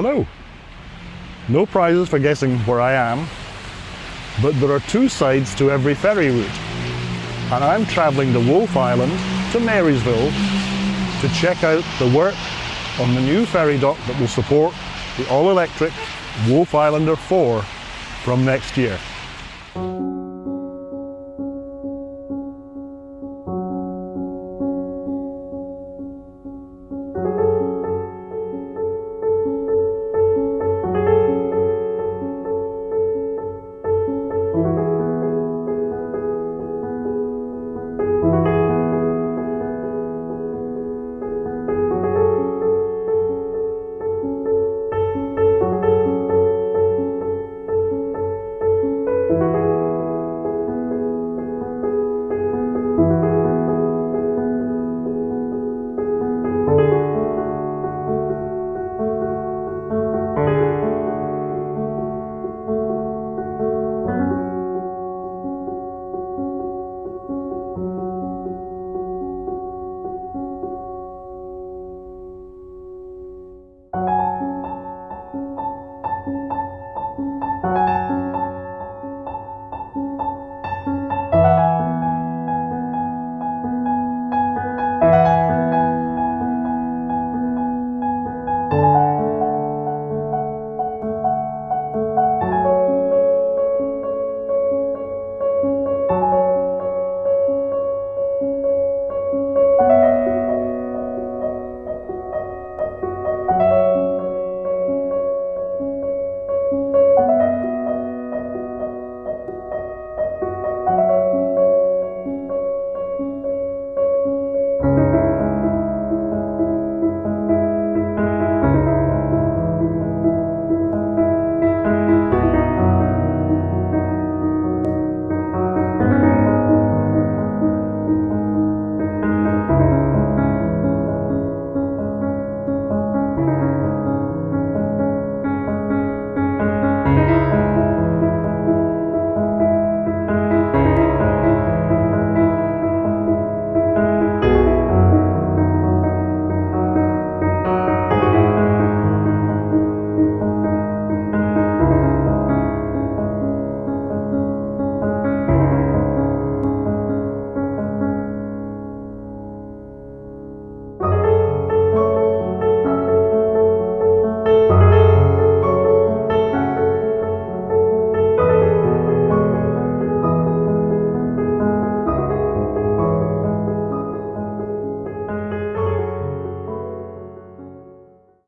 Hello. No prizes for guessing where I am, but there are two sides to every ferry route. And I'm travelling to Wolfe Island to Marysville to check out the work on the new ferry dock that will support the all-electric Wolfe Islander 4 from next year.